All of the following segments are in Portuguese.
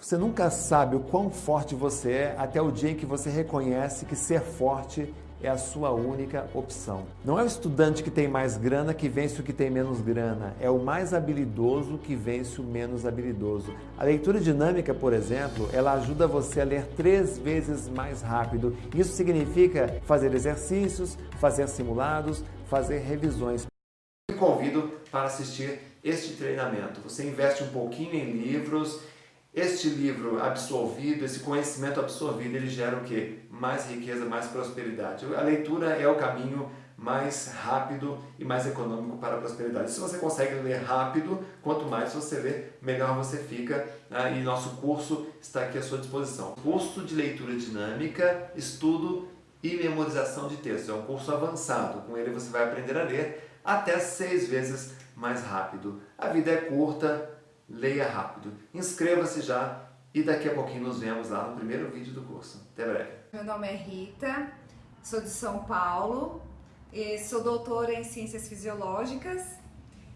Você nunca sabe o quão forte você é até o dia em que você reconhece que ser forte é a sua única opção. Não é o estudante que tem mais grana que vence o que tem menos grana, é o mais habilidoso que vence o menos habilidoso. A leitura dinâmica, por exemplo, ela ajuda você a ler três vezes mais rápido. Isso significa fazer exercícios, fazer simulados, fazer revisões. Eu convido para assistir este treinamento. Você investe um pouquinho em livros este livro absorvido, esse conhecimento absorvido, ele gera o quê? Mais riqueza, mais prosperidade. A leitura é o caminho mais rápido e mais econômico para a prosperidade. Se você consegue ler rápido, quanto mais você lê, melhor você fica. Né? E nosso curso está aqui à sua disposição. Curso de leitura dinâmica, estudo e memorização de texto. É um curso avançado. Com ele você vai aprender a ler até seis vezes mais rápido. A vida é curta, leia rápido. Inscreva-se já e daqui a pouquinho nos vemos lá no primeiro vídeo do curso. Até breve. Meu nome é Rita, sou de São Paulo, sou doutora em Ciências Fisiológicas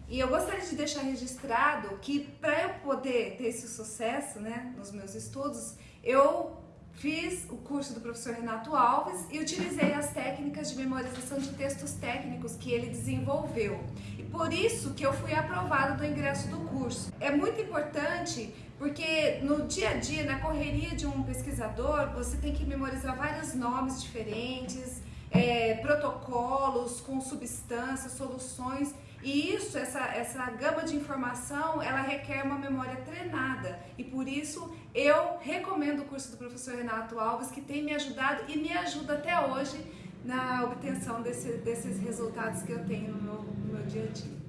e eu gostaria de deixar registrado que para eu poder ter esse sucesso né, nos meus estudos, eu Fiz o curso do professor Renato Alves e utilizei as técnicas de memorização de textos técnicos que ele desenvolveu. E por isso que eu fui aprovada do ingresso do curso. É muito importante porque no dia a dia, na correria de um pesquisador, você tem que memorizar vários nomes diferentes, é, protocolos com substâncias, soluções e isso, essa, essa gama de informação, ela requer uma memória treinada. E por isso eu recomendo o curso do professor Renato Alves, que tem me ajudado e me ajuda até hoje na obtenção desse, desses resultados que eu tenho no meu, no meu dia a dia.